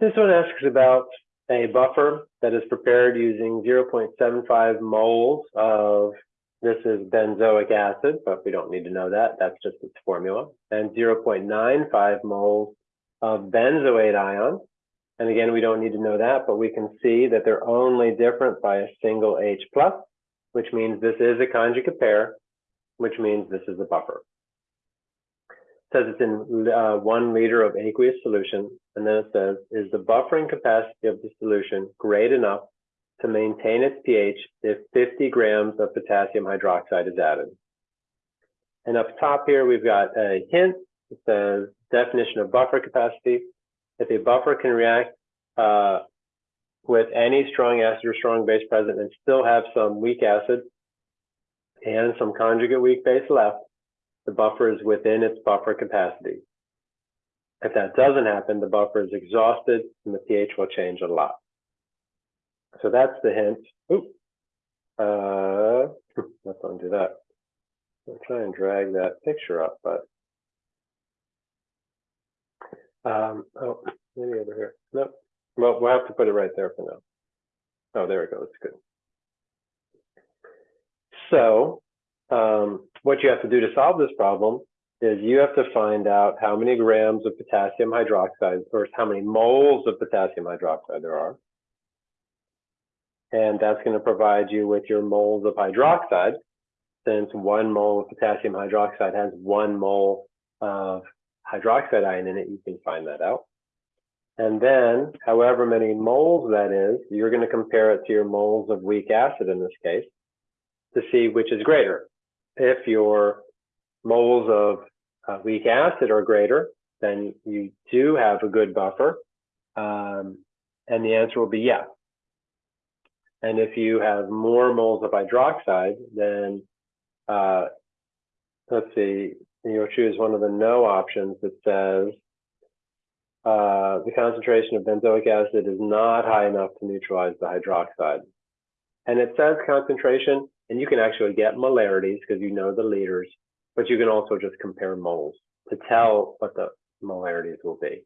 This one asks about a buffer that is prepared using 0.75 moles of, this is benzoic acid, but we don't need to know that. That's just its formula. And 0.95 moles of benzoate ion. And again, we don't need to know that, but we can see that they're only different by a single H plus, which means this is a conjugate pair, which means this is a buffer says it's in uh, one liter of aqueous solution, and then it says, is the buffering capacity of the solution great enough to maintain its pH if 50 grams of potassium hydroxide is added? And up top here, we've got a hint. It says definition of buffer capacity. If a buffer can react uh, with any strong acid or strong base present and still have some weak acid and some conjugate weak base left, the buffer is within its buffer capacity. If that doesn't happen, the buffer is exhausted and the pH will change a lot. So that's the hint. Oop. Uh, let's undo that. I'll try and drag that picture up, but um, oh, maybe over here. Nope. Well, we'll have to put it right there for now. Oh, there we go. It's good. So um, what you have to do to solve this problem is you have to find out how many grams of potassium hydroxide or how many moles of potassium hydroxide there are. And that's going to provide you with your moles of hydroxide. Since one mole of potassium hydroxide has one mole of hydroxide ion in it, you can find that out. And then, however many moles that is, you're going to compare it to your moles of weak acid in this case to see which is greater if your moles of uh, weak acid are greater, then you do have a good buffer. Um, and the answer will be yes. And if you have more moles of hydroxide, then uh, let's see, you'll choose one of the no options that says uh, the concentration of benzoic acid is not high enough to neutralize the hydroxide. And it says concentration, and you can actually get molarities because you know the liters, but you can also just compare moles to tell what the molarities will be.